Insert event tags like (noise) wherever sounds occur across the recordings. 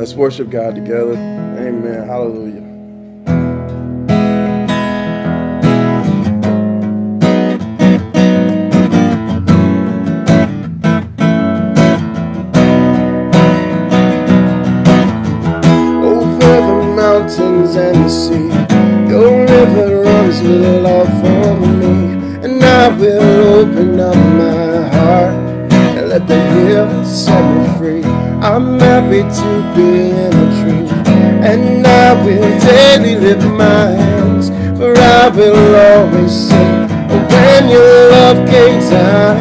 Let's worship God together. Amen. Hallelujah. Will always sing when your love came down.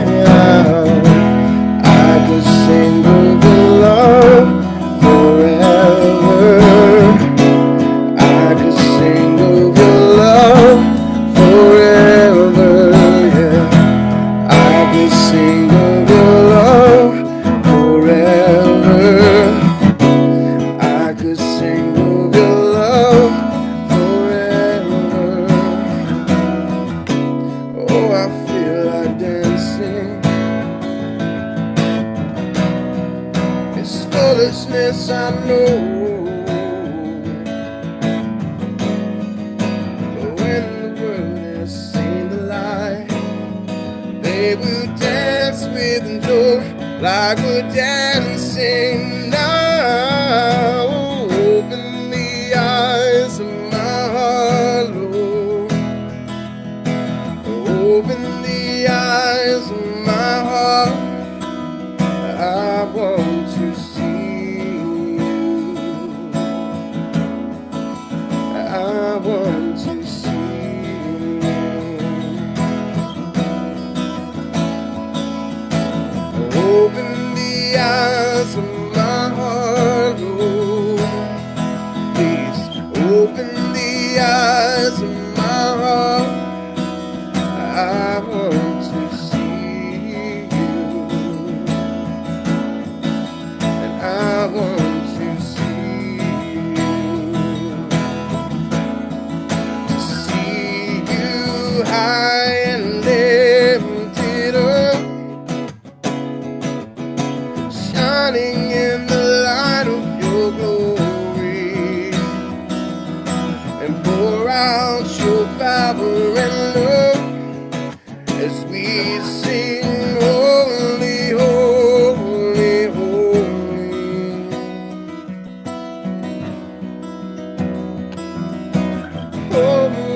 And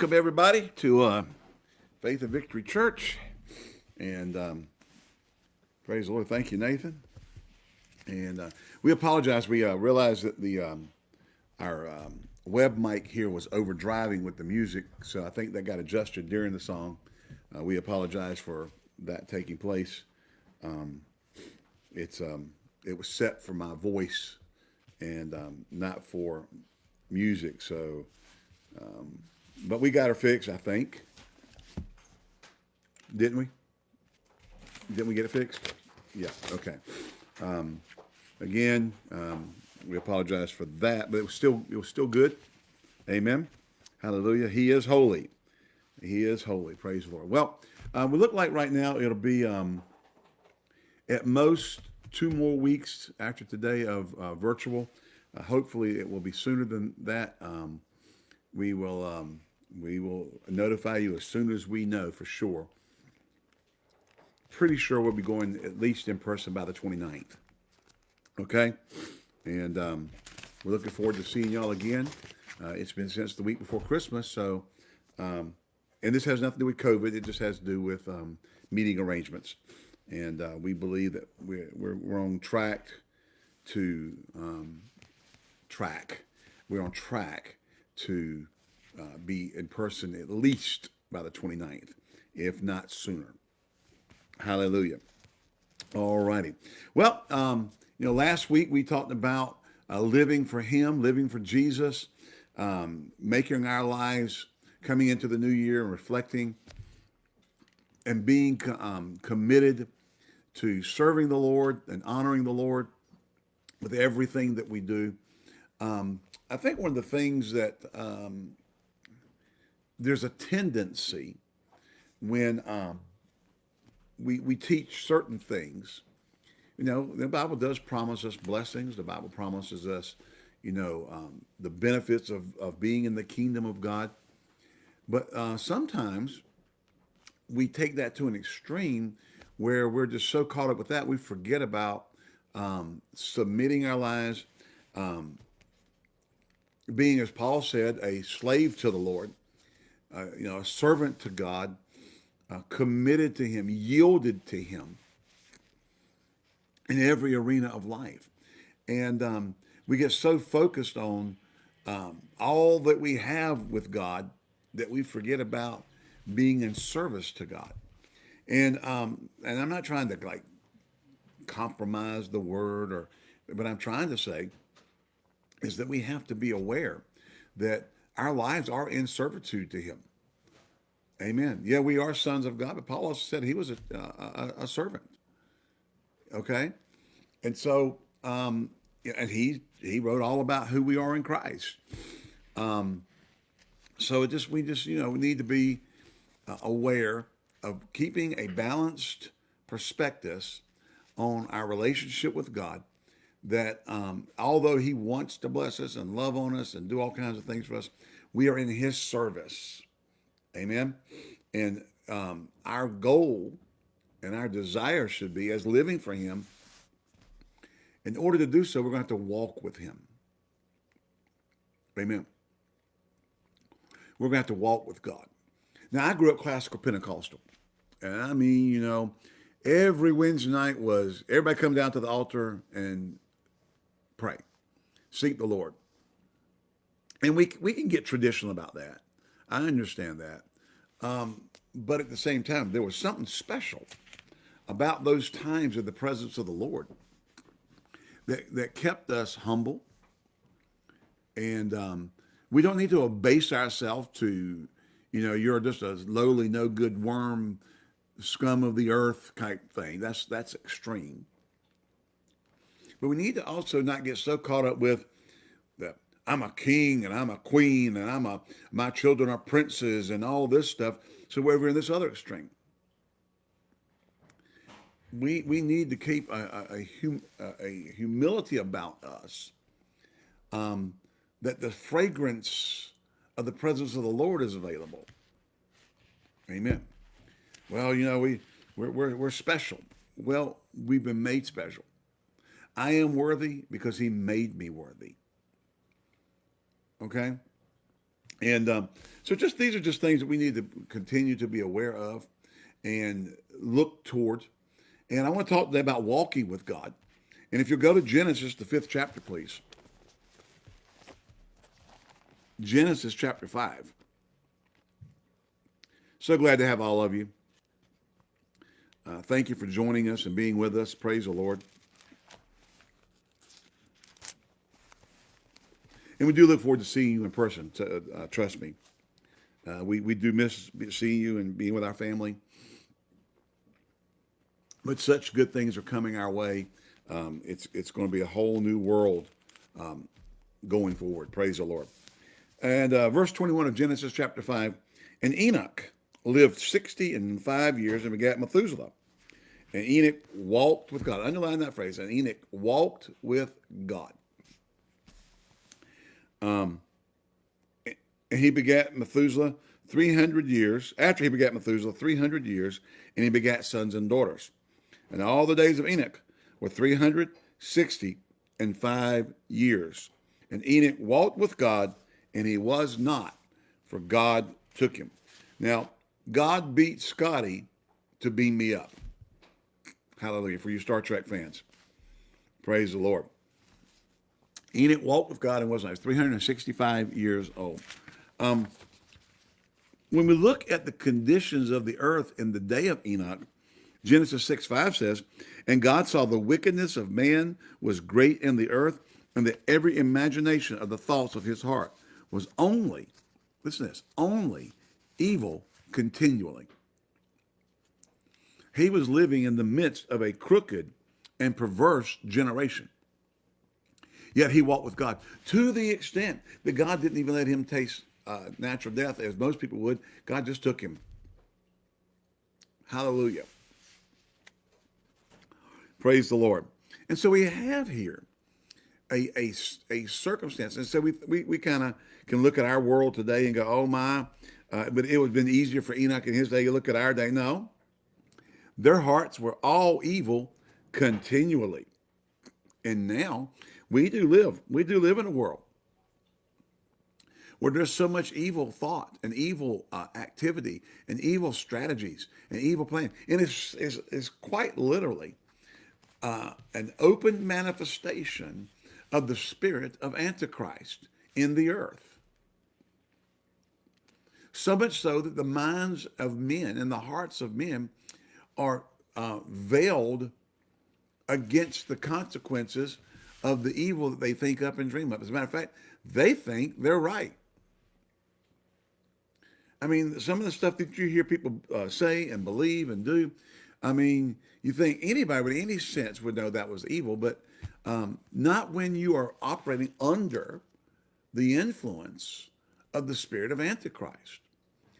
welcome everybody to uh, Faith and Victory Church. And um, praise the Lord. Thank you, Nathan. And uh, we apologize. We uh, realized that the um, our um, web mic here was overdriving with the music, so I think that got adjusted during the song. Uh, we apologize for that taking place. Um, it's um, it was set for my voice and um, not for music, so. Um, but we got her fixed, I think. Didn't we? Didn't we get it fixed? Yeah, okay. Um, again, um, we apologize for that, but it was still it was still good. Amen. Hallelujah. He is holy. He is holy. Praise the Lord. Well, uh, we look like right now it'll be um, at most two more weeks after today of uh, virtual. Uh, hopefully, it will be sooner than that. Um, we will um, we will notify you as soon as we know for sure. Pretty sure we'll be going at least in person by the 29th. Okay, and um, we're looking forward to seeing y'all again. Uh, it's been since the week before Christmas, so um, and this has nothing to do with COVID. It just has to do with um, meeting arrangements, and uh, we believe that we're, we're, we're on track to um, track. We're on track to uh, be in person at least by the 29th, if not sooner. Hallelujah. All righty. Well, um, you know, last week we talked about uh, living for Him, living for Jesus, um, making our lives coming into the new year and reflecting and being um, committed to serving the Lord and honoring the Lord with everything that we do. Um, I think one of the things that um, there's a tendency when um, we we teach certain things. You know, the Bible does promise us blessings. The Bible promises us, you know, um, the benefits of of being in the kingdom of God. But uh, sometimes we take that to an extreme where we're just so caught up with that we forget about um, submitting our lives, um, being, as Paul said, a slave to the Lord, uh, you know, a servant to God, uh, committed to Him, yielded to Him in every arena of life. And um, we get so focused on um, all that we have with God that we forget about being in service to God. And um, and I'm not trying to like compromise the word or, but I'm trying to say is that we have to be aware that our lives are in servitude to Him. Amen. Yeah, we are sons of God, but Paul also said he was a, a, a servant. Okay, and so um, and he he wrote all about who we are in Christ. Um, so it just we just you know we need to be uh, aware of keeping a balanced perspective on our relationship with God that um, although he wants to bless us and love on us and do all kinds of things for us, we are in his service. Amen. And um, our goal and our desire should be as living for him. In order to do so, we're going to have to walk with him. Amen. We're going to have to walk with God. Now, I grew up classical Pentecostal. And I mean, you know, every Wednesday night was everybody come down to the altar and pray, seek the Lord. And we, we can get traditional about that. I understand that. Um, but at the same time, there was something special about those times of the presence of the Lord that, that kept us humble. And um, we don't need to abase ourselves to, you know, you're just a lowly, no good worm, scum of the earth type thing. That's that's extreme. But we need to also not get so caught up with I'm a king and I'm a queen and I'm a my children are princes and all this stuff. So we're in this other extreme. We we need to keep a a, a, hum, a humility about us. Um, that the fragrance of the presence of the Lord is available. Amen. Well, you know we we're, we're, we're special. Well, we've been made special. I am worthy because he made me worthy. Okay? And um, so just these are just things that we need to continue to be aware of and look towards. And I want to talk today about walking with God. And if you'll go to Genesis, the fifth chapter, please. Genesis chapter 5. So glad to have all of you. Uh, thank you for joining us and being with us. Praise the Lord. And we do look forward to seeing you in person. To, uh, trust me. Uh, we, we do miss seeing you and being with our family. But such good things are coming our way. Um, it's, it's going to be a whole new world um, going forward. Praise the Lord. And uh, verse 21 of Genesis chapter 5 And Enoch lived 60 and five years and begat Methuselah. And Enoch walked with God. Underline that phrase. And Enoch walked with God. Um, and he begat Methuselah 300 years. After he begat Methuselah, 300 years, and he begat sons and daughters. And all the days of Enoch were 360 and five years. And Enoch walked with God, and he was not, for God took him. Now, God beat Scotty to beam me up. Hallelujah. For you Star Trek fans. Praise the Lord. Enoch walked with God and was not. 365 years old. Um, when we look at the conditions of the earth in the day of Enoch, Genesis 6 5 says, And God saw the wickedness of man was great in the earth, and that every imagination of the thoughts of his heart was only, listen to this, only evil continually. He was living in the midst of a crooked and perverse generation. Yet he walked with God to the extent that God didn't even let him taste uh, natural death as most people would. God just took him. Hallelujah. Praise the Lord. And so we have here a, a, a circumstance. And so we, we, we kind of can look at our world today and go, oh my, uh, but it would have been easier for Enoch in his day to look at our day. No, their hearts were all evil continually. And now we do live, we do live in a world where there's so much evil thought and evil uh, activity and evil strategies and evil plan. And it's, it's, it's quite literally uh, an open manifestation of the spirit of Antichrist in the earth. So much so that the minds of men and the hearts of men are uh, veiled against the consequences of the evil that they think up and dream up. As a matter of fact, they think they're right. I mean, some of the stuff that you hear people uh, say and believe and do, I mean, you think anybody with any sense would know that was evil, but um, not when you are operating under the influence of the spirit of Antichrist.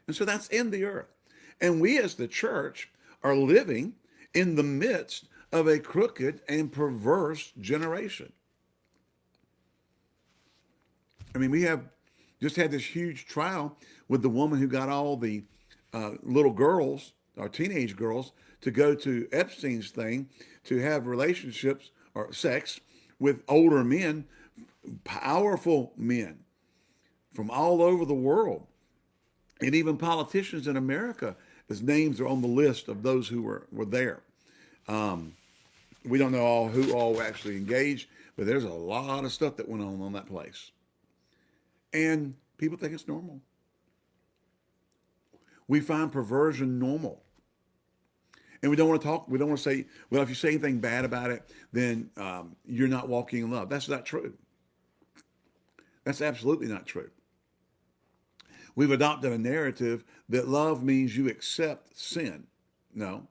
And so that's in the earth. And we as the church are living in the midst of a crooked and perverse generation. I mean, we have just had this huge trial with the woman who got all the uh, little girls or teenage girls to go to Epstein's thing to have relationships or sex with older men, powerful men from all over the world. And even politicians in America, his names are on the list of those who were, were there. Um, we don't know all who all actually engaged, but there's a lot of stuff that went on on that place. And people think it's normal. We find perversion normal. And we don't want to talk, we don't want to say, well, if you say anything bad about it, then um, you're not walking in love. That's not true. That's absolutely not true. We've adopted a narrative that love means you accept sin. No.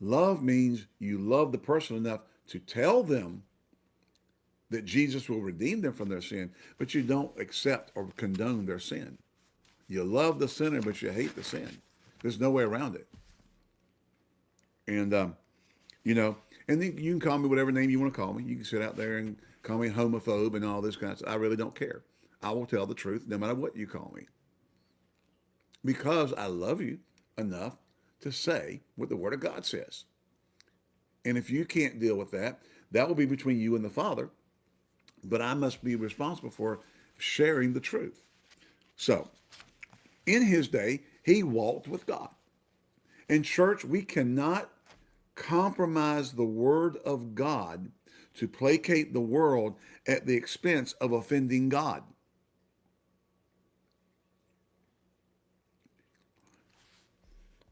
Love means you love the person enough to tell them that Jesus will redeem them from their sin, but you don't accept or condone their sin. You love the sinner, but you hate the sin. There's no way around it. And, um, you know, and then you can call me whatever name you want to call me. You can sit out there and call me homophobe and all this kind of stuff. I really don't care. I will tell the truth no matter what you call me. Because I love you enough to say what the Word of God says. And if you can't deal with that, that will be between you and the Father. But I must be responsible for sharing the truth. So, in his day, he walked with God. In church, we cannot compromise the word of God to placate the world at the expense of offending God.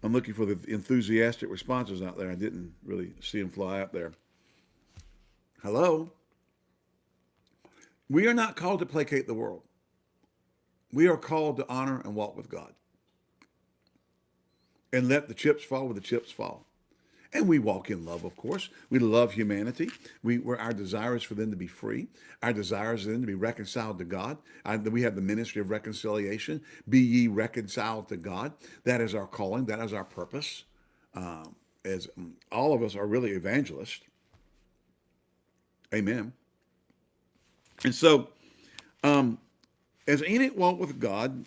I'm looking for the enthusiastic responses out there. I didn't really see them fly out there. Hello? We are not called to placate the world. We are called to honor and walk with God. And let the chips fall where the chips fall. And we walk in love, of course. We love humanity. We, where our desire is for them to be free. Our desire is for them to be reconciled to God. Uh, we have the ministry of reconciliation. Be ye reconciled to God. That is our calling. That is our purpose. Um, as um, all of us are really evangelists. Amen. And so, um, as Enoch walked with God,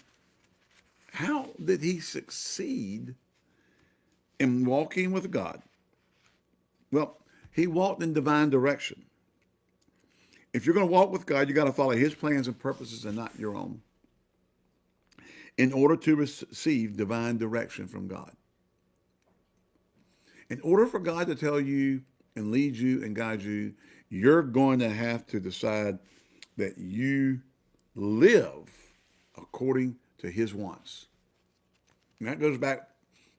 how did he succeed in walking with God? Well, he walked in divine direction. If you're going to walk with God, you got to follow his plans and purposes and not your own in order to receive divine direction from God. In order for God to tell you and lead you and guide you, you're going to have to decide that you live according to his wants. And that goes back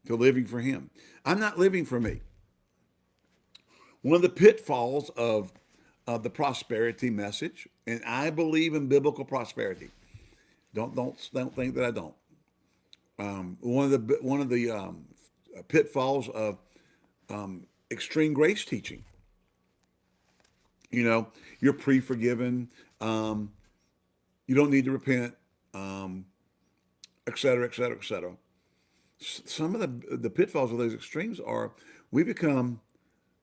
to living for him. I'm not living for me. One of the pitfalls of, of the prosperity message, and I believe in biblical prosperity. Don't don't don't think that I don't. Um, one of the one of the um, pitfalls of um, extreme grace teaching. You know, you're pre-forgiven. Um, you don't need to repent, um, et cetera, et cetera, et cetera. Some of the, the pitfalls of those extremes are we become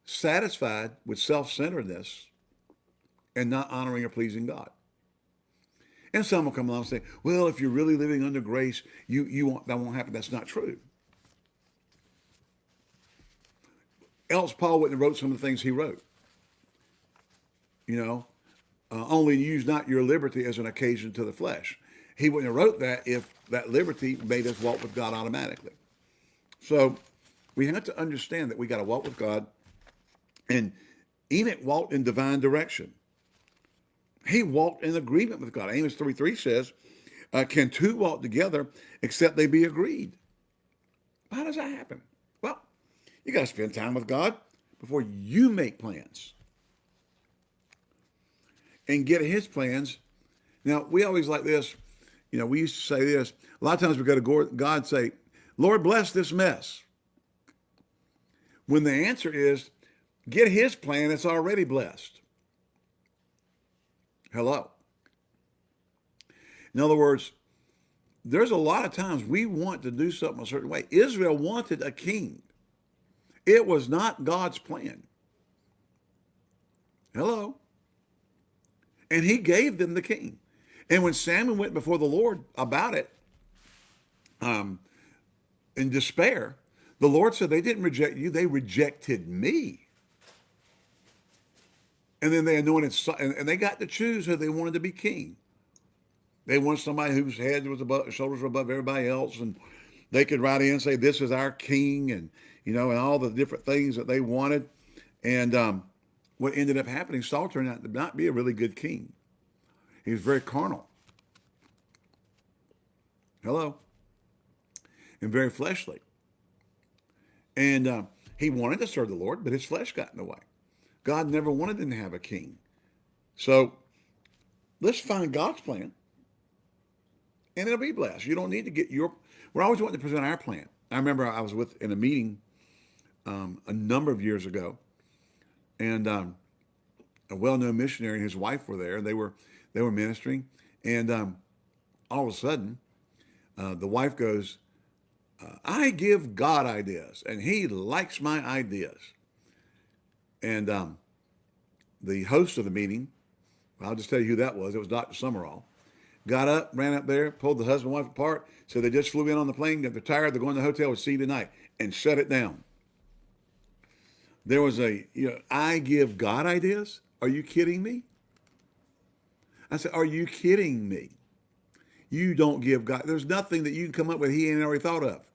satisfied with self-centeredness and not honoring or pleasing God. And some will come along and say, well, if you're really living under grace, you, you won't, that won't happen. That's not true. else Paul wouldn't have wrote some of the things he wrote. You know, uh, only use not your liberty as an occasion to the flesh. He wouldn't have wrote that if that liberty made us walk with God automatically. So we have to understand that we got to walk with God. And Enoch walked in divine direction. He walked in agreement with God. Amos 3 3 says, uh, Can two walk together except they be agreed? How does that happen? Well, you got to spend time with God before you make plans and get his plans. Now, we always like this. You know, we used to say this. A lot of times we go to God and say, Lord, bless this mess. When the answer is, get his plan, it's already blessed. Hello. In other words, there's a lot of times we want to do something a certain way. Israel wanted a king. It was not God's plan. Hello. And he gave them the king. And when Samuel went before the Lord about it, um, in despair, the Lord said, they didn't reject you, they rejected me. And then they anointed, and they got to choose who they wanted to be king. They wanted somebody whose head was above, shoulders were above everybody else, and they could write in and say, this is our king, and you know, and all the different things that they wanted. And um, what ended up happening, Saul turned out to not be a really good king. He was very carnal. Hello. And very fleshly. And uh, he wanted to serve the Lord, but his flesh got in the way. God never wanted them to have a king. So let's find God's plan and it'll be blessed. You don't need to get your, we're always wanting to present our plan. I remember I was with in a meeting um, a number of years ago, and um, a well-known missionary and his wife were there. They were they were ministering, and um, all of a sudden, uh, the wife goes, uh, "I give God ideas, and He likes my ideas." And um, the host of the meeting, I'll just tell you who that was. It was Dr. Sumrall. Got up, ran up there, pulled the husband and wife apart, said they just flew in on the plane, they're tired, they're going to the hotel, we'll see you tonight, and shut it down there was a, you know, I give God ideas? Are you kidding me? I said, are you kidding me? You don't give God, there's nothing that you can come up with he ain't already thought of.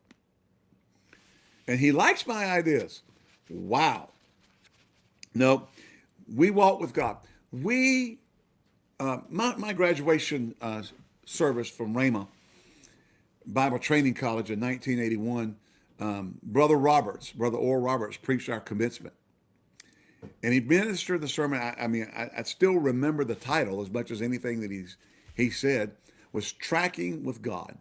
And he likes my ideas. Wow. No, we walk with God. We, uh, my, my graduation uh, service from Rhema Bible Training College in 1981 um, Brother Roberts, Brother Oral Roberts, preached our commencement. And he ministered the sermon. I, I mean, I, I, still remember the title as much as anything that he's, he said was Tracking with God.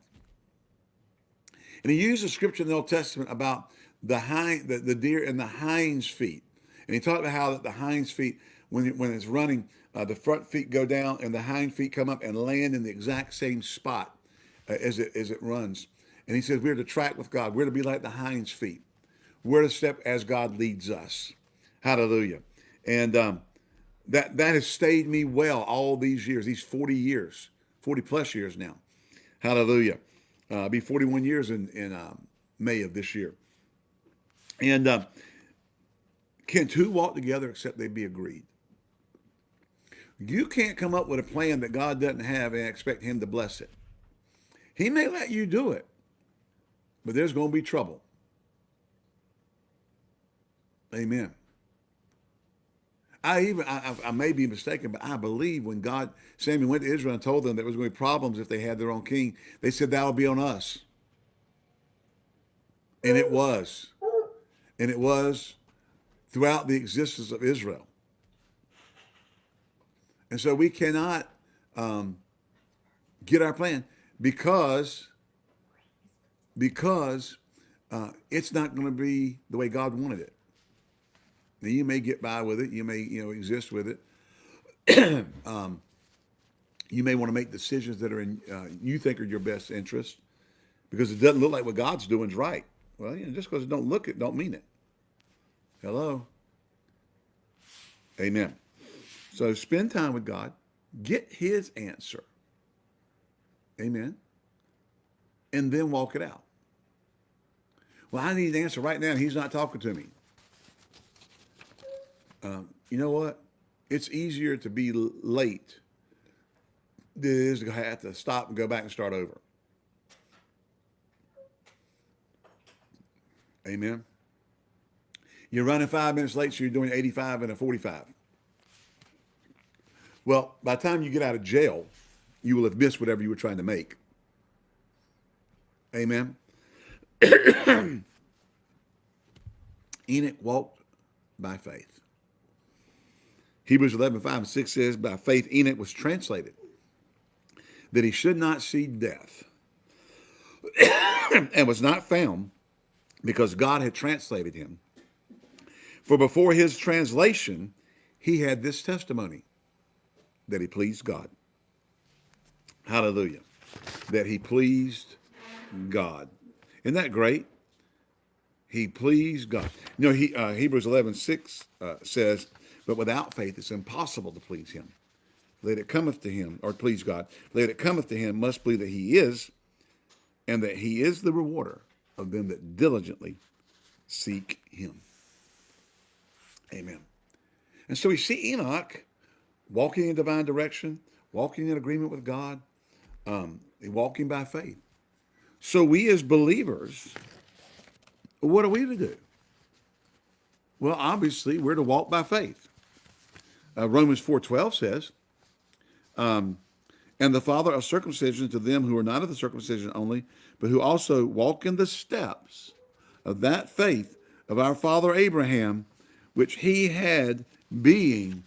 And he used a scripture in the Old Testament about the hind, the, the deer and the hind's feet. And he talked about how that the hind's feet, when it, when it's running, uh, the front feet go down and the hind feet come up and land in the exact same spot uh, as it as it runs. And he says we're to track with God. We're to be like the hind's feet. We're to step as God leads us. Hallelujah. And um, that that has stayed me well all these years, these 40 years, 40 plus years now. Hallelujah. Uh, be 41 years in, in um, May of this year. And uh, can two walk together except they be agreed? You can't come up with a plan that God doesn't have and expect him to bless it. He may let you do it, but there's going to be trouble. Amen. I even I, I, may be mistaken, but I believe when God Samuel went to Israel and told them there was going to be problems if they had their own king, they said that will be on us, and it was, and it was throughout the existence of Israel. And so we cannot um, get our plan because because uh, it's not going to be the way God wanted it. Now you may get by with it, you may you know exist with it. (clears throat) um, you may want to make decisions that are in uh, you think are your best interest because it doesn't look like what God's doing is right. Well, you know, just because it don't look it, don't mean it. Hello. Amen. So spend time with God, get his answer. Amen. And then walk it out. Well, I need an answer right now, he's not talking to me. Um, you know what? It's easier to be late than it is to have to stop and go back and start over. Amen. You're running five minutes late, so you're doing 85 and a 45. Well, by the time you get out of jail, you will have missed whatever you were trying to make. Amen. (coughs) Enoch walked by faith. Hebrews 11, 5 and 6 says, By faith Enoch was translated, that he should not see death, (coughs) and was not found because God had translated him. For before his translation, he had this testimony that he pleased God. Hallelujah. That he pleased God. Isn't that great? He pleased God. You know, he, uh, Hebrews 11, 6 uh, says, but without faith it's impossible to please him. That it cometh to him, or please God, that it cometh to him must believe that he is, and that he is the rewarder of them that diligently seek him. Amen. And so we see Enoch walking in divine direction, walking in agreement with God, um, walking by faith. So we as believers, what are we to do? Well, obviously, we're to walk by faith. Uh, Romans 4.12 says, um, and the father of circumcision to them who are not of the circumcision only, but who also walk in the steps of that faith of our father Abraham, which he had being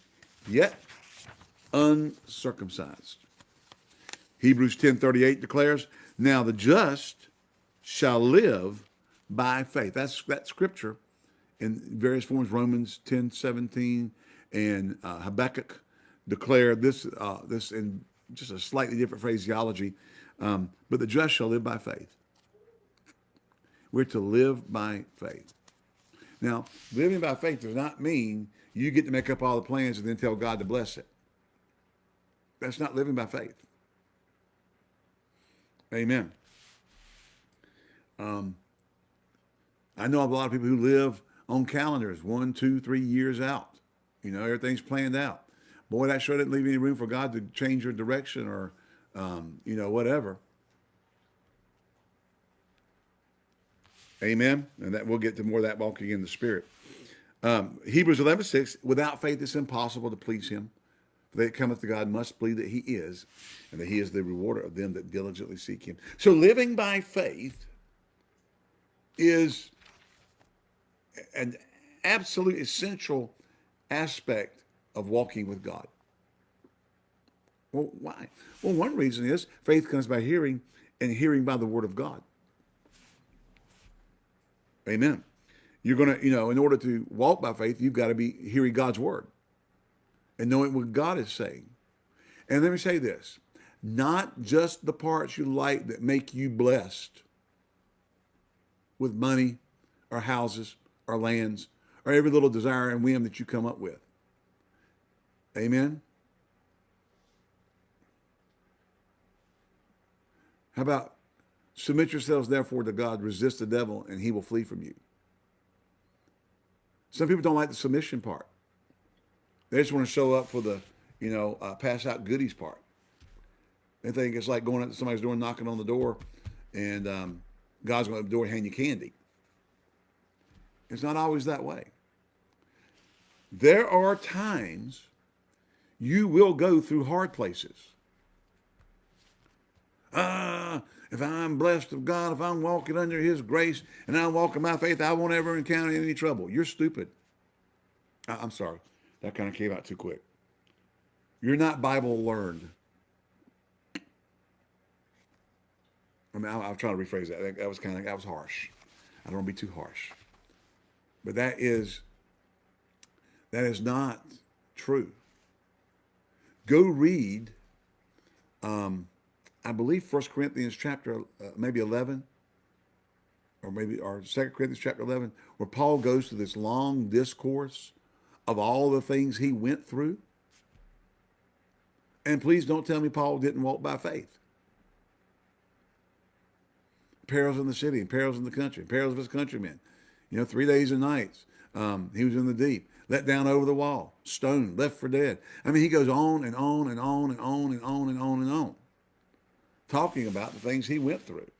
yet uncircumcised. Hebrews 10:38 declares, "Now the just shall live by faith." That's that scripture in various forms. Romans 10:17 and uh, Habakkuk declare this uh, this in just a slightly different phraseology. Um, but the just shall live by faith. We're to live by faith. Now, living by faith does not mean you get to make up all the plans and then tell God to bless it. That's not living by faith. Amen. Um, I know a lot of people who live on calendars one, two, three years out. You know, everything's planned out. Boy, that sure didn't leave any room for God to change your direction or, um, you know, whatever. Amen. And that we'll get to more of that walking in the Spirit. Um, Hebrews 11, 6, without faith it's impossible to please him. For they that cometh to God must believe that he is, and that he is the rewarder of them that diligently seek him. So living by faith is an absolute essential aspect of walking with God. Well, why? Well, one reason is faith comes by hearing, and hearing by the word of God. Amen. You're going to, you know, in order to walk by faith, you've got to be hearing God's word and knowing what God is saying. And let me say this, not just the parts you like that make you blessed with money or houses or lands or every little desire and whim that you come up with. Amen. How about submit yourselves therefore to God, resist the devil, and he will flee from you. Some people don't like the submission part. They just want to show up for the, you know, uh, pass out goodies part. They think it's like going up to somebody's door, knocking on the door, and um, God's going to the door and hand you candy. It's not always that way. There are times you will go through hard places. Ah, if I'm blessed of God, if I'm walking under his grace and I'm walking by faith, I won't ever encounter any trouble. You're stupid. I'm sorry. That kind of came out too quick. You're not Bible learned. I mean, I'll, I'll try to rephrase that. That was kind of, that was harsh. I don't want to be too harsh. But that is, that is not true. Go read um, I believe First Corinthians chapter uh, maybe 11 or maybe or Second Corinthians chapter 11 where Paul goes to this long discourse of all the things he went through. And please don't tell me Paul didn't walk by faith. Perils in the city and perils in the country, perils of his countrymen. You know, three days and nights. Um, he was in the deep, let down over the wall, stoned, left for dead. I mean, he goes on and on and on and on and on and on and on talking about the things he went through.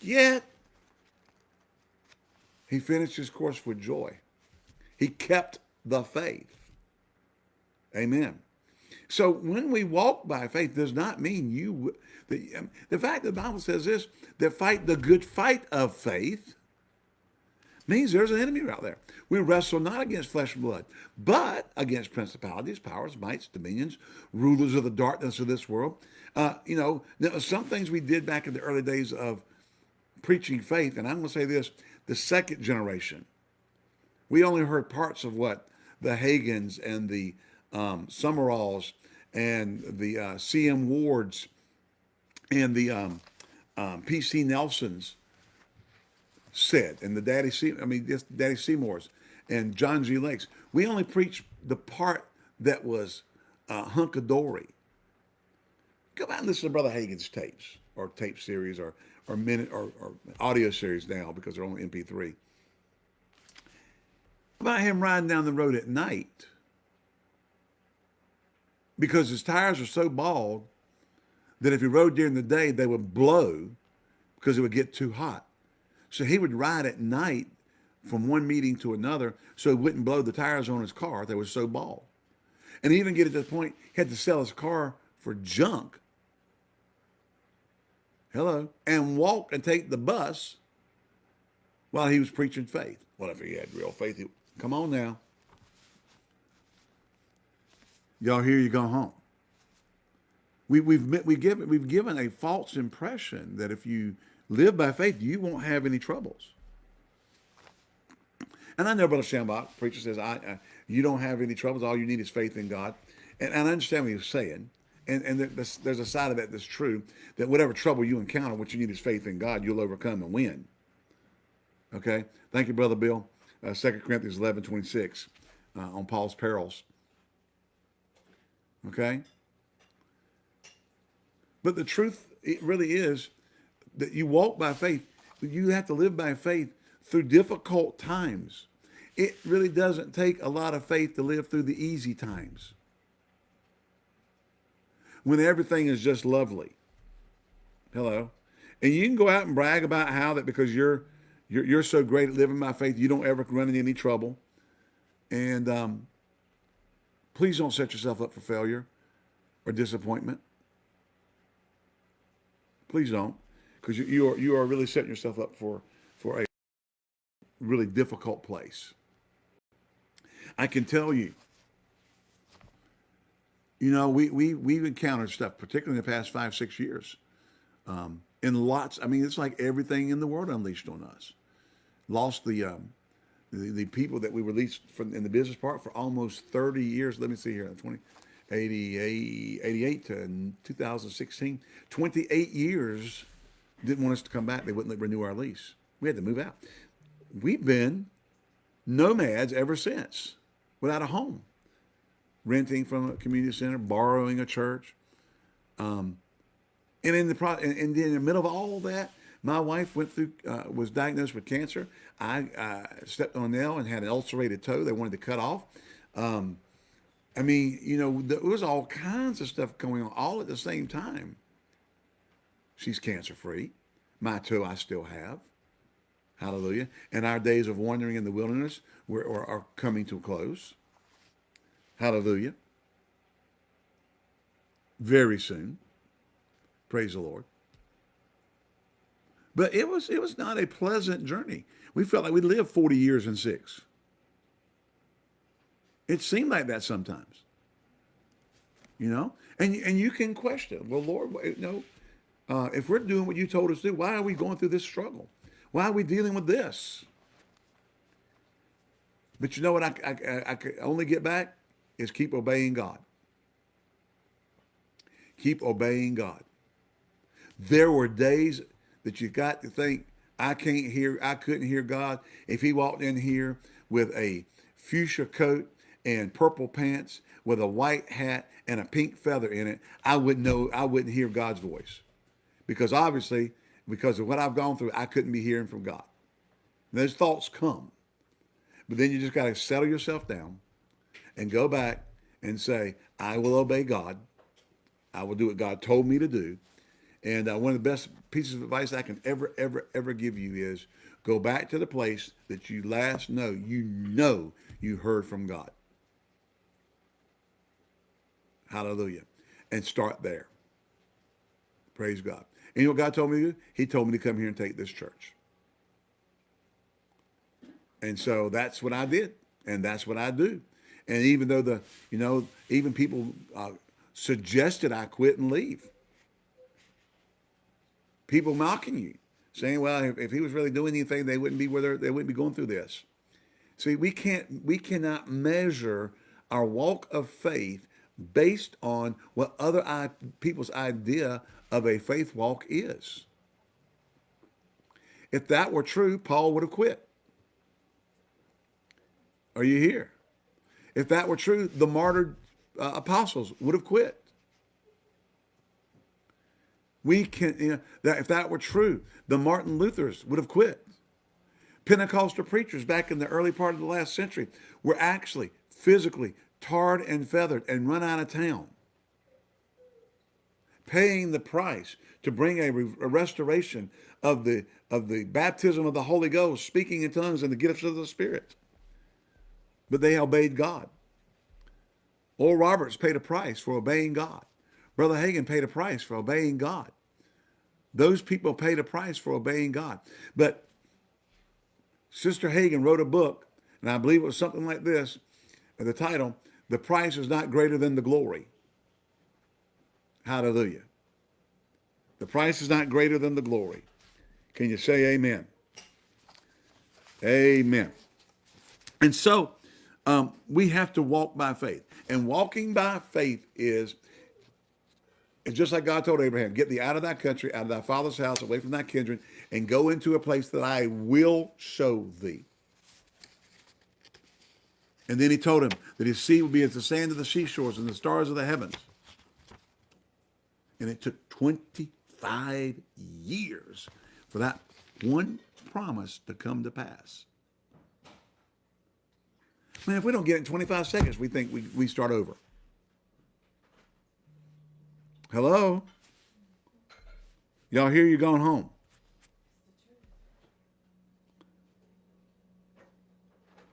Yet, he finished his course with joy. He kept the faith. Amen. So when we walk by faith does not mean you, the, um, the fact that the Bible says this, that fight the good fight of faith means there's an enemy out there. We wrestle not against flesh and blood, but against principalities, powers, mights, dominions, rulers of the darkness of this world, uh, you know, some things we did back in the early days of preaching faith, and I'm going to say this, the second generation, we only heard parts of what the Hagins and the um, Sumralls and the uh, C.M. Wards and the um, um, P.C. Nelsons said, and the Daddy. I mean, just Daddy Seymour's and John G. Lakes. We only preached the part that was uh, hunkadory Go back and listen to Brother Hagin's tapes or tape series or or minute or, or audio series now because they're only MP3. About him riding down the road at night because his tires are so bald that if he rode during the day, they would blow because it would get too hot. So he would ride at night from one meeting to another so he wouldn't blow the tires on his car. They were so bald. And even get to the point he had to sell his car for junk hello, and walk and take the bus while he was preaching faith. Well, if he had real faith, he, come on now. Y'all here, you go home. We, we've, we give, we've given a false impression that if you live by faith, you won't have any troubles. And I know Brother Schambach, preacher says, I, I, you don't have any troubles. All you need is faith in God. And, and I understand what he's saying and, and there's, there's a side of that that's true, that whatever trouble you encounter, what you need is faith in God, you'll overcome and win. Okay? Thank you, Brother Bill. Uh, 2 Corinthians 11, 26 uh, on Paul's perils. Okay? But the truth, it really is that you walk by faith. You have to live by faith through difficult times. It really doesn't take a lot of faith to live through the easy times when everything is just lovely. Hello. And you can go out and brag about how that because you're you're, you're so great at living by faith, you don't ever run into any trouble. And um, please don't set yourself up for failure or disappointment. Please don't, because you, you are you are really setting yourself up for for a really difficult place. I can tell you you know, we, we, we've encountered stuff, particularly in the past five, six years. Um, in lots, I mean, it's like everything in the world unleashed on us. Lost the, um, the, the people that we released from in the business part for almost 30 years. Let me see here, 20, 88, 88 to 2016, 28 years didn't want us to come back. They wouldn't renew our lease. We had to move out. We've been nomads ever since, without a home, renting from a community center, borrowing a church. Um, and in the pro- and, and in the middle of all that, my wife went through, uh, was diagnosed with cancer. I uh, stepped on a nail and had an ulcerated toe. They wanted to cut off. Um, I mean, you know, there was all kinds of stuff going on all at the same time. She's cancer free. My toe I still have. Hallelujah. And our days of wandering in the wilderness were, are, are coming to a close. Hallelujah. Very soon. Praise the Lord. But it was it was not a pleasant journey. We felt like we lived 40 years and six. It seemed like that sometimes. You know? And and you can question, well, Lord, know, uh, if we're doing what you told us to do, why are we going through this struggle? Why are we dealing with this? But you know what I, I, I could only get back is keep obeying God. Keep obeying God. There were days that you got to think, I can't hear, I couldn't hear God. If he walked in here with a fuchsia coat and purple pants with a white hat and a pink feather in it, I wouldn't know, I wouldn't hear God's voice. Because obviously, because of what I've gone through, I couldn't be hearing from God. those thoughts come. But then you just got to settle yourself down and go back and say, I will obey God. I will do what God told me to do. And uh, one of the best pieces of advice I can ever, ever, ever give you is go back to the place that you last know, you know you heard from God. Hallelujah. And start there. Praise God. And you know what God told me to do? He told me to come here and take this church. And so that's what I did. And that's what I do. And even though the, you know, even people uh, suggested I quit and leave people mocking you, saying, well, if, if he was really doing anything, they wouldn't be where they wouldn't be going through this. See, we can't, we cannot measure our walk of faith based on what other people's idea of a faith walk is. If that were true, Paul would have quit. Are you here? If that were true, the martyred uh, apostles would have quit. We can, you know, that if that were true, the Martin Luthers would have quit. Pentecostal preachers back in the early part of the last century were actually physically tarred and feathered and run out of town, paying the price to bring a, a restoration of the of the baptism of the Holy Ghost, speaking in tongues and the gifts of the Spirit. But they obeyed God. Oral Roberts paid a price for obeying God. Brother Hagin paid a price for obeying God. Those people paid a price for obeying God. But Sister Hagin wrote a book, and I believe it was something like this, the title, The Price is Not Greater Than the Glory. Hallelujah. The price is not greater than the glory. Can you say amen? Amen. And so um, we have to walk by faith. And walking by faith is it's just like God told Abraham, get thee out of that country, out of thy father's house, away from thy kindred, and go into a place that I will show thee. And then he told him that his seed would be as the sand of the seashores and the stars of the heavens. And it took 25 years for that one promise to come to pass. Man, if we don't get it in 25 seconds, we think we, we start over. Hello? Y'all hear you going home?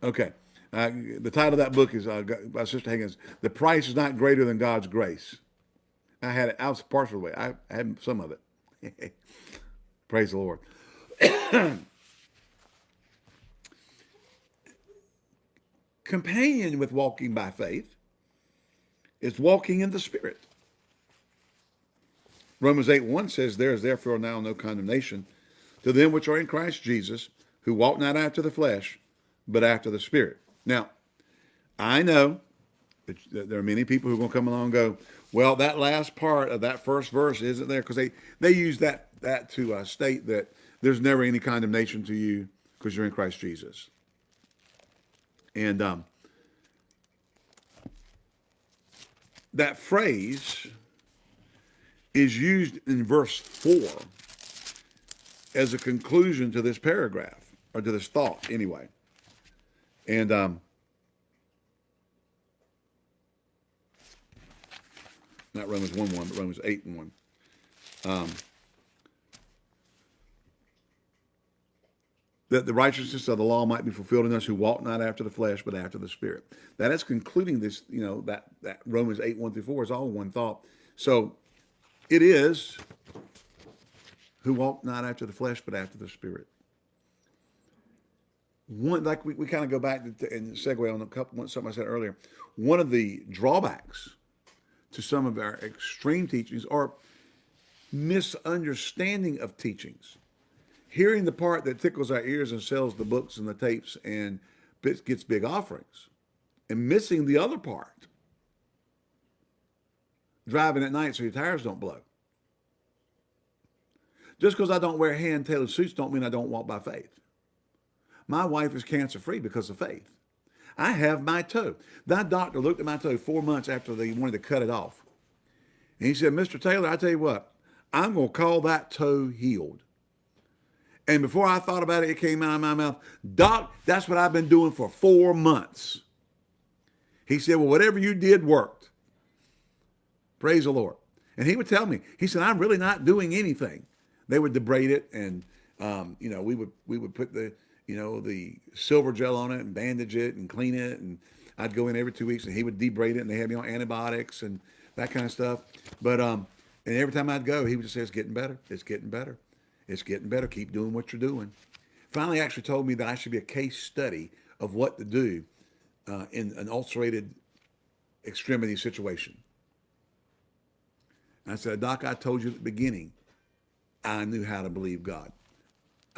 Okay. Uh, the title of that book is uh, by Sister Higgins. The price is not greater than God's grace. I had it. I was partial way. I had some of it. (laughs) Praise the Lord. (coughs) Companion with walking by faith is walking in the Spirit. Romans 8 1 says, There is therefore now no condemnation to them which are in Christ Jesus, who walk not after the flesh, but after the Spirit. Now, I know that there are many people who are going to come along and go, well, that last part of that first verse isn't there because they, they use that, that to uh, state that there's never any condemnation to you because you're in Christ Jesus. And um, that phrase is used in verse 4 as a conclusion to this paragraph, or to this thought, anyway. And um, not Romans 1 1, but Romans 8 and 1. Um, that the righteousness of the law might be fulfilled in us who walk not after the flesh, but after the spirit. That is concluding this, you know, that, that Romans 8, 1 through 4 is all one thought. So it is who walk not after the flesh, but after the spirit. One, like we, we kind of go back to, and segue on a couple, something I said earlier. One of the drawbacks to some of our extreme teachings or misunderstanding of teachings. Hearing the part that tickles our ears and sells the books and the tapes and gets big offerings. And missing the other part. Driving at night so your tires don't blow. Just because i don't wear hand-tailored suits don't mean i don't walk by faith. My wife is cancer-free because of faith i have my toe that doctor looked at my toe four months after they wanted to cut it off and he said mr taylor i tell you what i'm going to call that toe healed and before I thought about it, it came out of my mouth, Doc, that's what I've been doing for four months. He said, well, whatever you did worked. Praise the Lord. And he would tell me, he said, I'm really not doing anything. They would debride it and, um, you know, we would, we would put the, you know, the silver gel on it and bandage it and clean it. And I'd go in every two weeks and he would debride it and they had me on antibiotics and that kind of stuff. But, um, and every time I'd go, he would just say, it's getting better. It's getting better. It's getting better. Keep doing what you're doing. Finally, actually told me that I should be a case study of what to do uh, in an ulcerated extremity situation. And I said, Doc, I told you at the beginning, I knew how to believe God.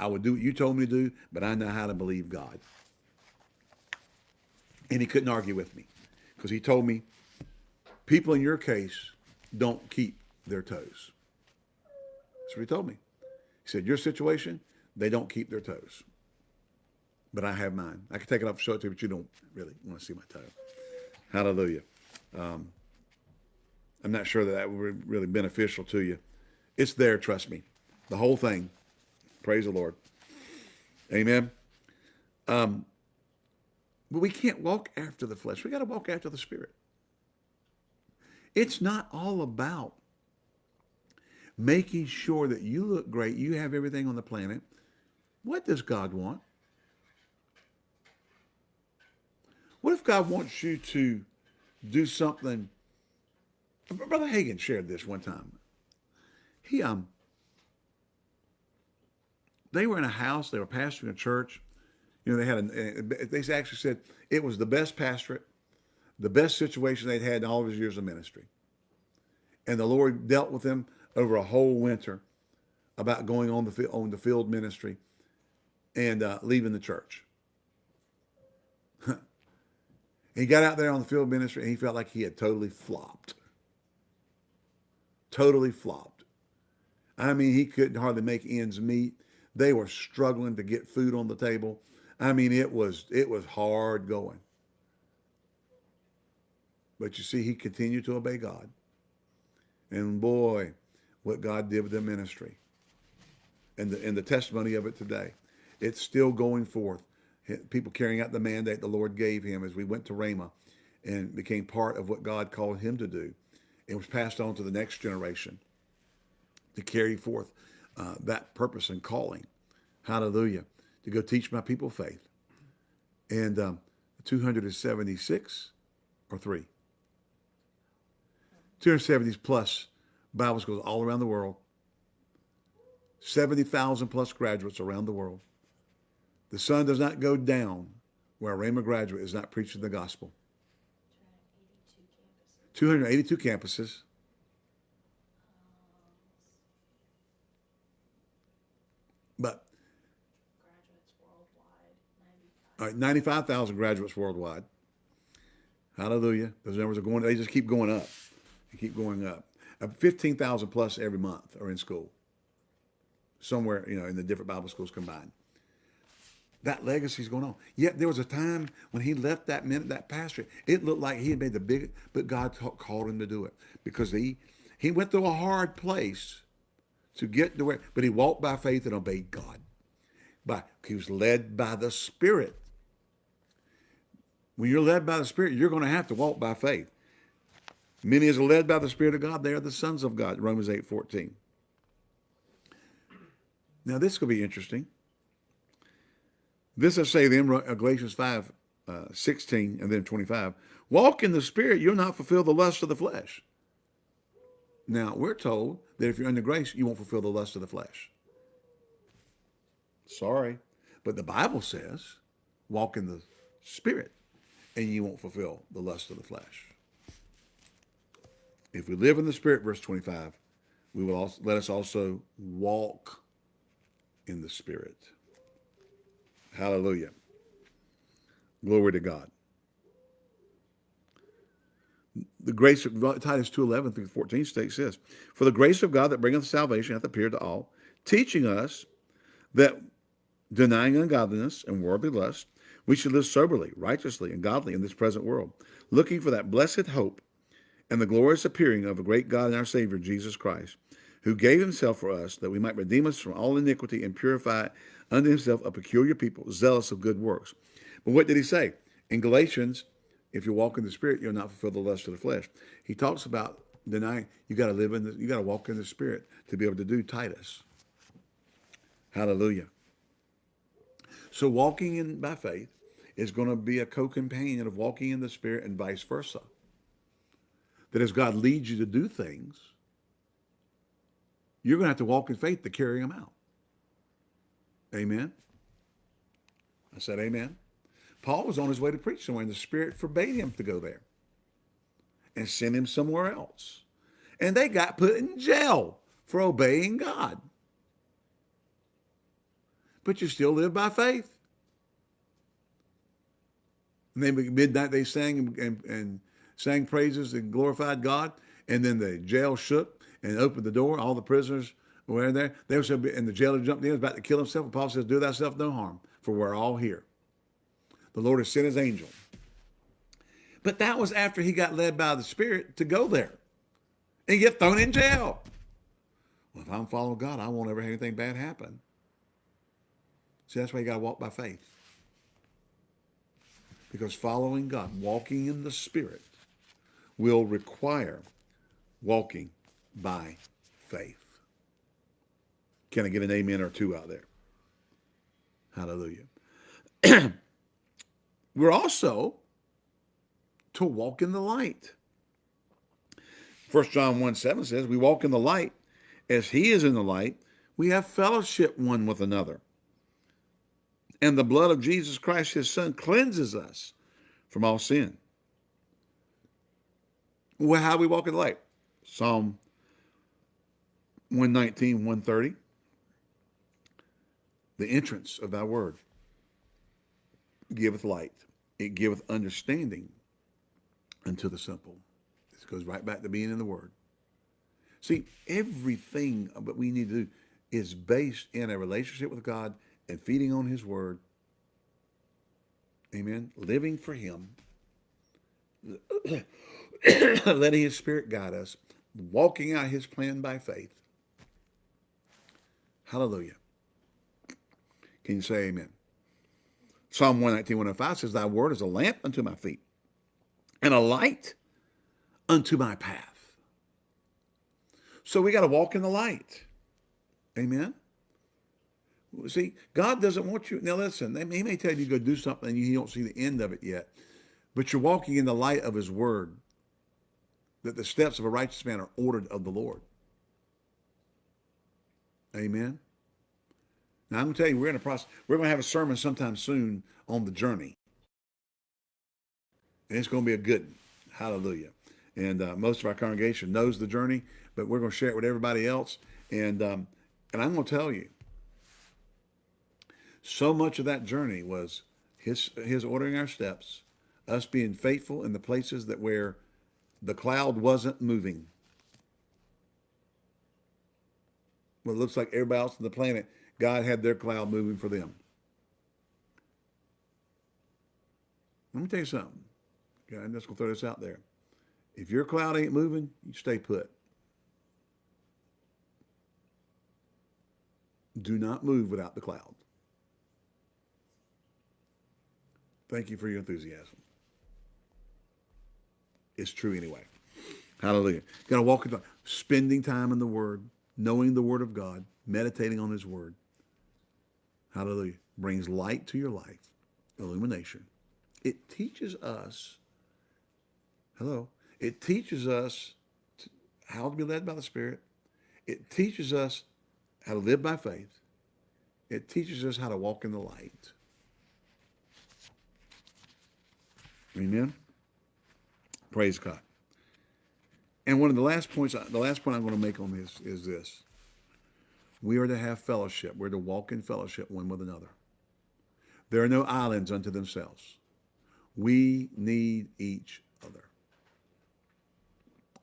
I would do what you told me to do, but I know how to believe God. And he couldn't argue with me because he told me, people in your case don't keep their toes. That's what he told me. He said, your situation, they don't keep their toes. But I have mine. I can take it off and show it to you, but you don't really want to see my toe. Hallelujah. Um, I'm not sure that that would be really beneficial to you. It's there, trust me. The whole thing. Praise the Lord. Amen. Um, but we can't walk after the flesh. We got to walk after the Spirit. It's not all about making sure that you look great, you have everything on the planet. What does God want? What if God wants you to do something? Brother Hagin shared this one time. He um they were in a house, they were pastoring a church. You know, they had a, they actually said it was the best pastorate, the best situation they'd had in all of his years of ministry. And the Lord dealt with them over a whole winter about going on the field on the field ministry and uh, leaving the church. (laughs) he got out there on the field ministry and he felt like he had totally flopped. Totally flopped. I mean, he couldn't hardly make ends meet. They were struggling to get food on the table. I mean, it was it was hard going. But you see, he continued to obey God. And boy, what God did with the ministry and the, and the testimony of it today. It's still going forth. People carrying out the mandate the Lord gave him as we went to Rhema and became part of what God called him to do. It was passed on to the next generation to carry forth uh, that purpose and calling. Hallelujah. To go teach my people faith. And um, 276 or three? 270 plus Bible schools all around the world. 70,000 plus graduates around the world. The sun does not go down where a Rhema graduate is not preaching the gospel. 282 campuses. But All right, 95,000 graduates worldwide. Hallelujah. Those numbers are going, they just keep going up. They keep going up. Uh, 15,000 plus every month are in school. Somewhere, you know, in the different Bible schools combined. That legacy's going on. Yet there was a time when he left that minute, that pastor, it looked like he had made the big, but God called him to do it because he, he went through a hard place to get to where, but he walked by faith and obeyed God. By, he was led by the Spirit. When you're led by the Spirit, you're going to have to walk by faith. Many are led by the Spirit of God, they are the sons of God, Romans 8, 14. Now, this could be interesting. This I say then, uh, Galatians 5, uh, 16 and then 25. Walk in the Spirit, you'll not fulfill the lust of the flesh. Now, we're told that if you're under grace, you won't fulfill the lust of the flesh. Sorry. But the Bible says, walk in the Spirit, and you won't fulfill the lust of the flesh. If we live in the Spirit, verse 25, we will also, let us also walk in the Spirit. Hallelujah. Glory to God. The grace of Titus 2.11 through 14 states this, For the grace of God that bringeth salvation hath appeared to all, teaching us that denying ungodliness and worldly lust, we should live soberly, righteously, and godly in this present world, looking for that blessed hope and the glorious appearing of the great God and our Savior, Jesus Christ, who gave himself for us that we might redeem us from all iniquity and purify unto himself a peculiar people, zealous of good works. But what did he say? In Galatians, if you walk in the Spirit, you'll not fulfill the lust of the flesh. He talks about denying, you got to live in the, you got to walk in the Spirit to be able to do Titus. Hallelujah. So walking in by faith is going to be a co-companion of walking in the Spirit and vice versa. That as God leads you to do things, you're going to have to walk in faith to carry them out. Amen. I said amen. Paul was on his way to preach somewhere, and the Spirit forbade him to go there and sent him somewhere else. And they got put in jail for obeying God. But you still live by faith. And then midnight they sang and, and, and sang praises and glorified God. And then the jail shook and opened the door. All the prisoners were in there. They were and the jailer jumped in, was about to kill himself. And Paul says, "Do thyself no harm, for we're all here." The Lord has sent His angel. But that was after he got led by the Spirit to go there and get thrown in jail. Well, if I'm following God, I won't ever have anything bad happen. See, that's why you got to walk by faith. Because following God, walking in the Spirit, will require walking by faith. Can I get an amen or two out there? Hallelujah. (clears throat) We're also to walk in the light. 1 John 1 7 says, We walk in the light as he is in the light. We have fellowship one with another. And the blood of Jesus Christ, his son, cleanses us from all sin. Well, how do we walk in the light? Psalm 119, 130. The entrance of thy word giveth light. It giveth understanding unto the simple. This goes right back to being in the word. See, everything that we need to do is based in a relationship with God and feeding on his word. Amen. Living for him. (coughs) letting his spirit guide us, walking out his plan by faith. Hallelujah. Can you say amen? Psalm 119, 105 says, Thy word is a lamp unto my feet and a light unto my path. So we got to walk in the light. Amen. See, God doesn't want you. Now listen, he may tell you to go do something and you don't see the end of it yet, but you're walking in the light of his word that the steps of a righteous man are ordered of the Lord. Amen. Now I'm going to tell you, we're in a process. We're going to have a sermon sometime soon on the journey, and it's going to be a good. One. Hallelujah. And uh, most of our congregation knows the journey, but we're going to share it with everybody else. And um, and I'm going to tell you, so much of that journey was his his ordering our steps, us being faithful in the places that where the cloud wasn't moving. Well, it looks like everybody else on the planet, God had their cloud moving for them. Let me tell you something. Okay, I'm just gonna throw this out there. If your cloud ain't moving, you stay put. Do not move without the cloud. Thank you for your enthusiasm. It's true anyway. Hallelujah. Got to walk the, spending time in the Word, knowing the Word of God, meditating on His Word. Hallelujah. Brings light to your life, illumination. It teaches us, hello, it teaches us to, how to be led by the Spirit. It teaches us how to live by faith. It teaches us how to walk in the light. Amen. Praise God. And one of the last points, the last point I'm going to make on this is this. We are to have fellowship. We're to walk in fellowship one with another. There are no islands unto themselves. We need each other.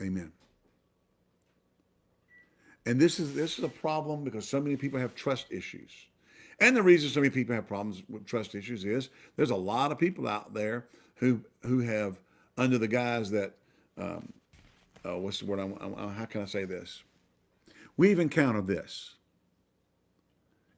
Amen. And this is this is a problem because so many people have trust issues. And the reason so many people have problems with trust issues is there's a lot of people out there who who have under the guise that um, uh, what's the word? I'm, I'm, how can I say this? We've encountered this.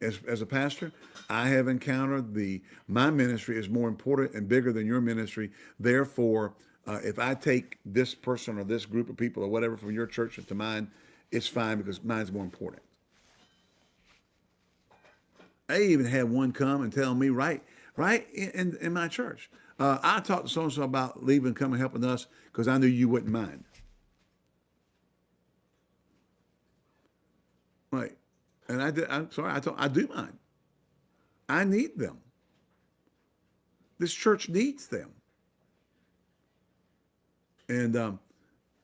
As, as a pastor, I have encountered the my ministry is more important and bigger than your ministry. Therefore, uh, if I take this person or this group of people or whatever from your church into mine, it's fine because mine's more important. I even had one come and tell me right, right in, in my church. Uh, I talked to so and so about leaving, coming, helping us because I knew you wouldn't mind. Right. And I did, I'm sorry, I, told, I do mind. I need them. This church needs them. And, um,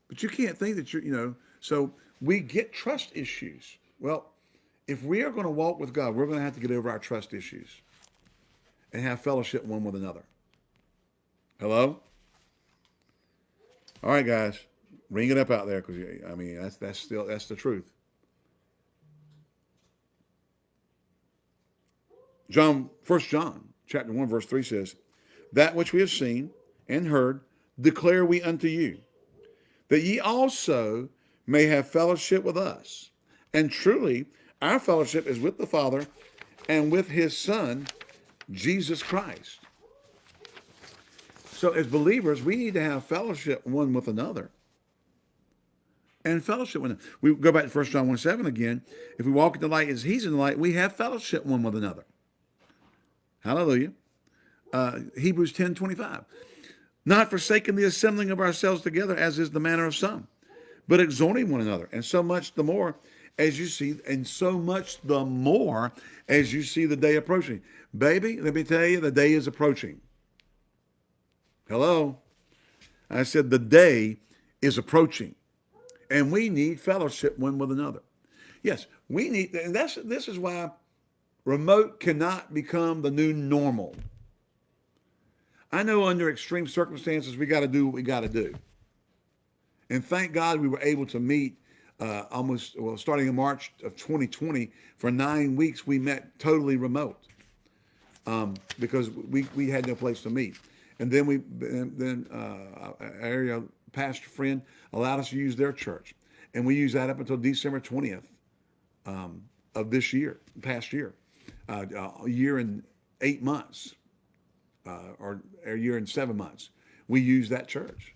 but you can't think that you're, you know, so we get trust issues. Well, if we are going to walk with God, we're going to have to get over our trust issues and have fellowship one with another. Hello? All right, guys, ring it up out there because I mean that's that's still that's the truth. John, First John, chapter one, verse three says, "That which we have seen and heard declare we unto you, that ye also may have fellowship with us. And truly, our fellowship is with the Father and with His Son, Jesus Christ." So as believers, we need to have fellowship one with another. And fellowship with We go back to 1 John 1 7 again. If we walk in the light as he's in the light, we have fellowship one with another. Hallelujah. Uh, Hebrews 10 25. Not forsaking the assembling of ourselves together, as is the manner of some, but exhorting one another. And so much the more as you see, and so much the more as you see the day approaching. Baby, let me tell you, the day is approaching. Hello? I said the day is approaching and we need fellowship one with another. Yes, we need, and that's, this is why remote cannot become the new normal. I know under extreme circumstances, we got to do what we got to do. And thank God we were able to meet uh, almost, well, starting in March of 2020, for nine weeks, we met totally remote um, because we, we had no place to meet. And then we then uh, area pastor friend allowed us to use their church, and we used that up until December twentieth um, of this year, past year, a year and eight months, uh, or a year and seven months. We use that church.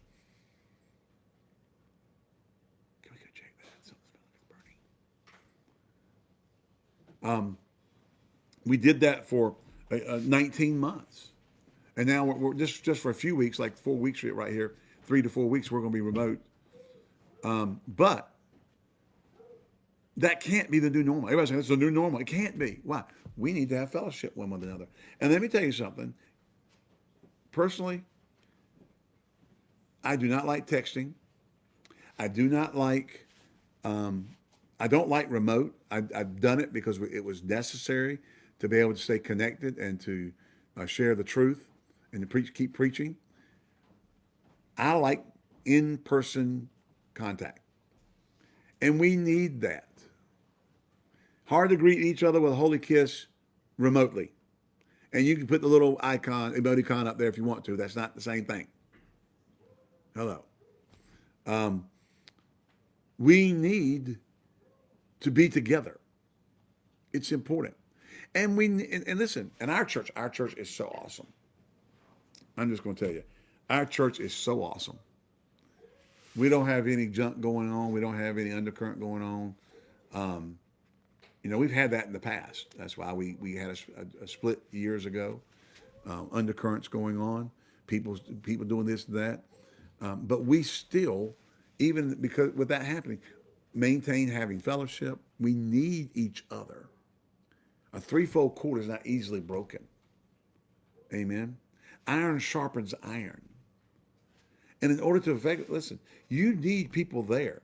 Can we go check that? Something's burning. Um, we did that for uh, uh 19 months. And now we're, we're, just just for a few weeks, like four weeks right here, three to four weeks, we're going to be remote. Um, but that can't be the new normal. Everybody's saying it's the new normal. It can't be. Why? We need to have fellowship one with another. And let me tell you something. Personally, I do not like texting. I do not like. Um, I don't like remote. I, I've done it because it was necessary to be able to stay connected and to uh, share the truth and to preach, keep preaching. I like in-person contact. And we need that. Hard to greet each other with a holy kiss remotely. And you can put the little icon, emoticon up there if you want to. That's not the same thing. Hello. Um, we need to be together. It's important. And we and, and listen, and our church, our church is so awesome. I'm just going to tell you, our church is so awesome. We don't have any junk going on. We don't have any undercurrent going on. Um, you know, we've had that in the past. That's why we, we had a, a, a split years ago, uh, undercurrents going on, people, people doing this and that. Um, but we still, even because with that happening, maintain having fellowship. We need each other. A threefold cord is not easily broken. Amen. Iron sharpens iron. And in order to effect, listen, you need people there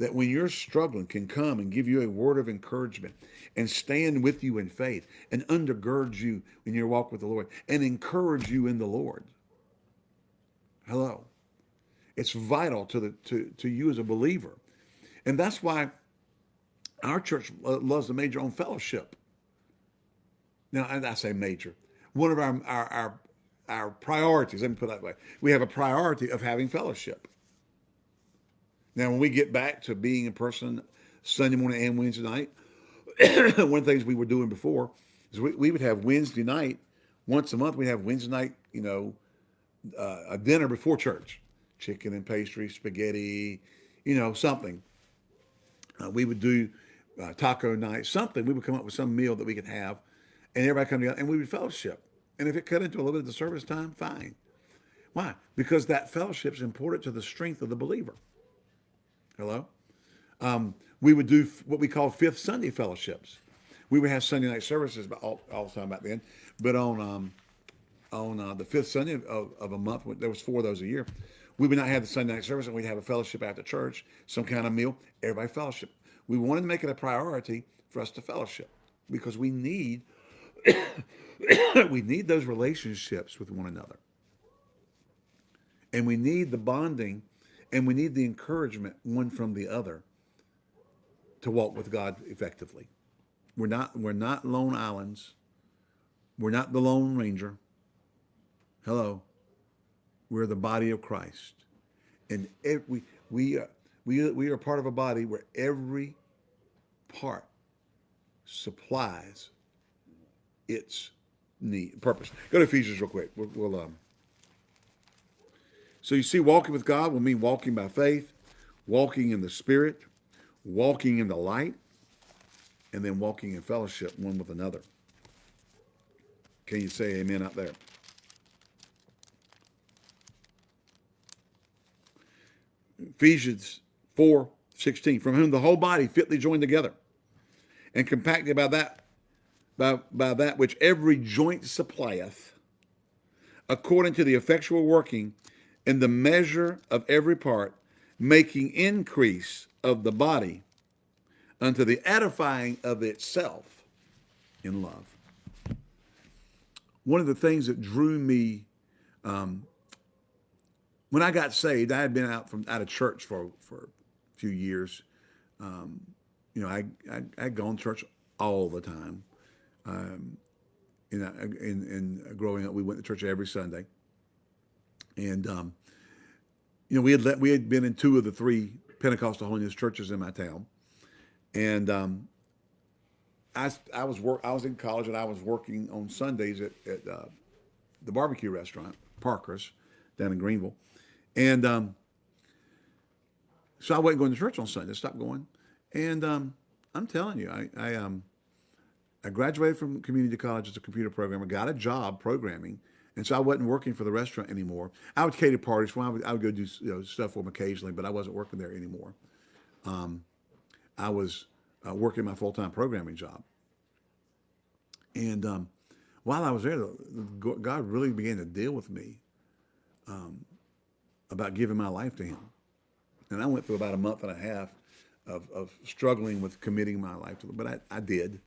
that when you're struggling can come and give you a word of encouragement and stand with you in faith and undergird you in your walk with the Lord and encourage you in the Lord. Hello. It's vital to the to, to you as a believer. And that's why our church loves the major on fellowship. Now, I say major. One of our, our, our, our priorities, let me put it that way, we have a priority of having fellowship. Now, when we get back to being in person Sunday morning and Wednesday night, (clears throat) one of the things we were doing before is we, we would have Wednesday night, once a month, we'd have Wednesday night, you know, uh, a dinner before church, chicken and pastry, spaghetti, you know, something. Uh, we would do uh, taco night, something. We would come up with some meal that we could have, and everybody come together, and we would fellowship. And if it cut into a little bit of the service time, fine. Why? Because that fellowship is important to the strength of the believer. Hello? Um, we would do what we call fifth Sunday fellowships. We would have Sunday night services but all, all the time back then, but on um, on uh, the fifth Sunday of, of, a month, there was four of those a year, we would not have the Sunday night service and we'd have a fellowship after church, some kind of meal, everybody fellowship. We wanted to make it a priority for us to fellowship because we need (coughs) we need those relationships with one another. And we need the bonding and we need the encouragement one from the other to walk with God effectively. We're not, we're not lone islands. We're not the Lone Ranger. Hello. We're the body of Christ. And every, we, are, we, we are part of a body where every part supplies its need, purpose. Go to Ephesians real quick. We'll, we'll um, so you see, walking with God will mean walking by faith, walking in the Spirit, walking in the light, and then walking in fellowship one with another. Can you say amen out there? Ephesians 4, 16, from whom the whole body fitly joined together and compacted by that, by, by that which every joint supplieth, according to the effectual working in the measure of every part, making increase of the body unto the edifying of itself in love. One of the things that drew me um, when I got saved, I had been out from out of church for for a few years. Um, you know, I, I I'd gone to church all the time. Um, in, in, in growing up, we went to church every Sunday. And, um, you know, we had, let, we had been in two of the three Pentecostal holiness churches in my town. And um, I, I, was work, I was in college and I was working on Sundays at, at uh, the barbecue restaurant, Parker's, down in Greenville. And um, so I wasn't going to church on Sunday. Stopped going. And um, I'm telling you, I, I, um, I graduated from community college as a computer programmer, got a job programming, and so I wasn't working for the restaurant anymore. I would cater parties. Well, I would, I would go do you know, stuff for them occasionally, but I wasn't working there anymore. Um, I was uh, working my full-time programming job. And um, while I was there, God really began to deal with me um, about giving my life to him. And I went through about a month and a half of, of struggling with committing my life to him, but I, I did.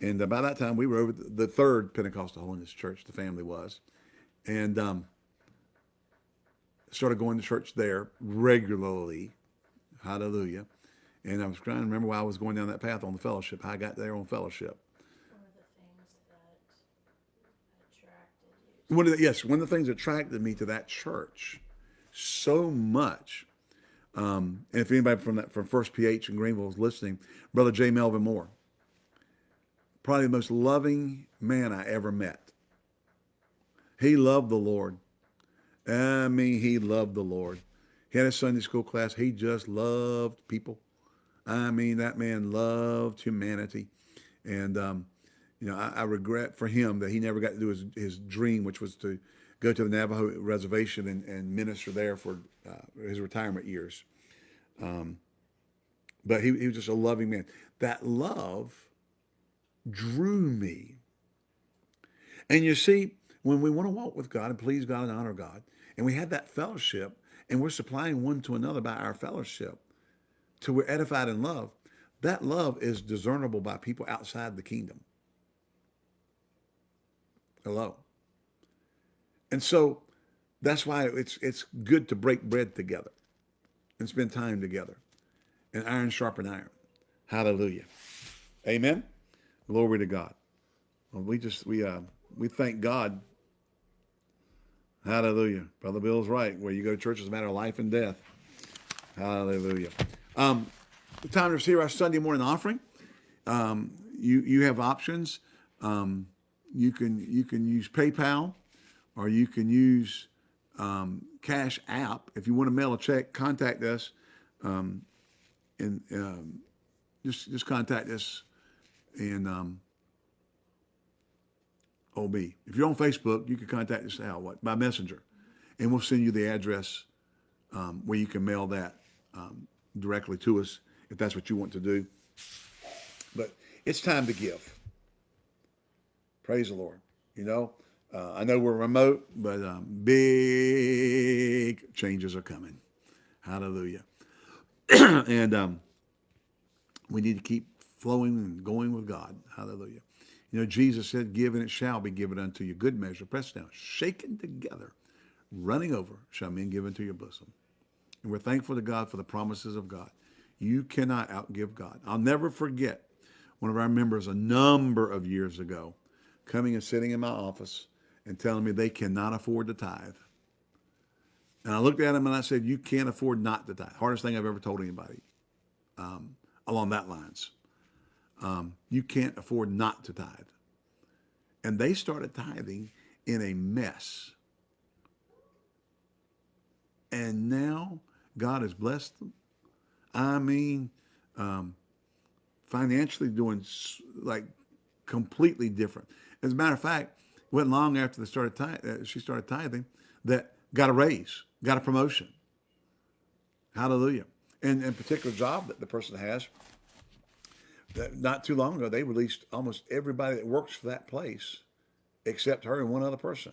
And uh, by that time, we were over the third Pentecostal Holiness Church, the family was. And um, started going to church there regularly. Hallelujah. And I was trying to remember why I was going down that path on the fellowship, how I got there on fellowship. One of the, things that attracted you. yes, one of the things that attracted me to that church so much. Um, and if anybody from that from First PH in Greenville is listening, Brother J. Melvin Moore, probably the most loving man I ever met. He loved the Lord. I mean, he loved the Lord. He had a Sunday school class. He just loved people. I mean, that man loved humanity. And, um, you know, I, I, regret for him that he never got to do his, his dream, which was to go to the Navajo reservation and, and minister there for uh, his retirement years. Um, but he, he was just a loving man. That love drew me. And you see, when we want to walk with God and please God and honor God, and we have that fellowship, and we're supplying one to another by our fellowship, till we're edified in love, that love is discernible by people outside the kingdom. Hello. And so that's why it's it's good to break bread together and spend time together. And iron sharpen iron. Hallelujah. Amen. Glory to God. Well, we just we uh we thank God. Hallelujah. Brother Bill's right. Where you go to church is a matter of life and death. Hallelujah. Um, the time to receive our Sunday morning offering. Um, you you have options. Um, you can you can use PayPal, or you can use um, Cash App. If you want to mail a check, contact us, um, and um, just just contact us, and um, OB. If you're on Facebook, you can contact us how what by messenger, and we'll send you the address um, where you can mail that um, directly to us if that's what you want to do. But it's time to give. Praise the Lord. You know, uh, I know we're remote, but um, big changes are coming. Hallelujah. (clears throat) and um, we need to keep flowing and going with God. Hallelujah. You know, Jesus said, give and it shall be given unto you. Good measure, pressed down, shaken together, running over, shall men give into your bosom. And we're thankful to God for the promises of God. You cannot outgive God. I'll never forget one of our members a number of years ago coming and sitting in my office and telling me they cannot afford to tithe. And I looked at him and I said, you can't afford not to tithe. Hardest thing I've ever told anybody um, along that lines. Um, you can't afford not to tithe. And they started tithing in a mess. And now God has blessed them. I mean, um, financially doing like completely different. As a matter of fact, went long after they started uh, she started tithing that got a raise, got a promotion. Hallelujah. And in particular job that the person has, not too long ago, they released almost everybody that works for that place except her and one other person.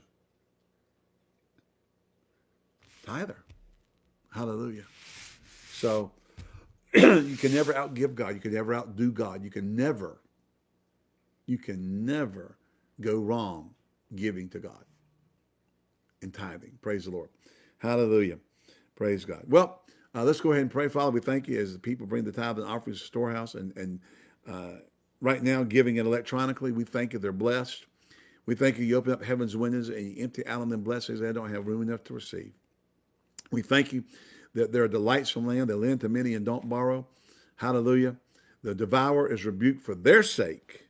Tither. Hallelujah. So (clears throat) you can never outgive God. You can never outdo God. You can never, you can never go wrong giving to God and tithing. Praise the Lord. Hallelujah. Praise God. Well, uh, let's go ahead and pray. Father, we thank you as the people bring the tithe and offerings to the storehouse and, and uh, right now giving it electronically. We thank you they're blessed. We thank you you open up heaven's windows and you empty out on them blessings they don't have room enough to receive. We thank you that there are delights from land. They lend to many and don't borrow. Hallelujah. The devourer is rebuked for their sake.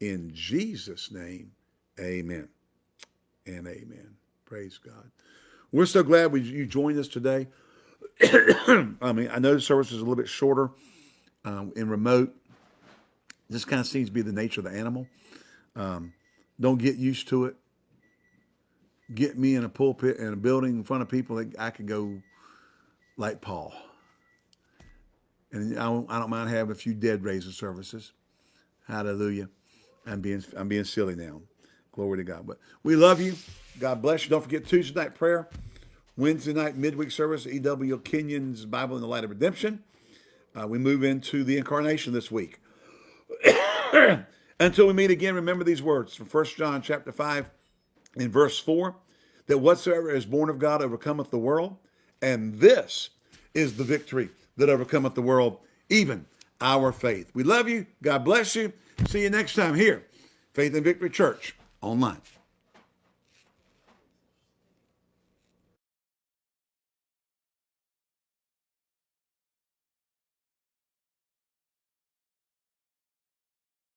In Jesus' name, amen and amen. Praise God. We're so glad we, you joined us today. (coughs) I mean, I know the service is a little bit shorter um, in remote. This kind of seems to be the nature of the animal. Um, don't get used to it. Get me in a pulpit and a building in front of people that I could go like Paul. And I don't, I don't mind having a few dead raising services. Hallelujah. I'm being, I'm being silly now. Glory to God. But we love you. God bless you. Don't forget Tuesday night prayer. Wednesday night midweek service, E.W. Kenyon's Bible in the Light of Redemption. Uh, we move into the incarnation this week. (coughs) Until we meet again, remember these words from 1 John chapter 5 in verse 4 that whatsoever is born of God overcometh the world, and this is the victory that overcometh the world, even our faith. We love you. God bless you. See you next time here, Faith and Victory Church online.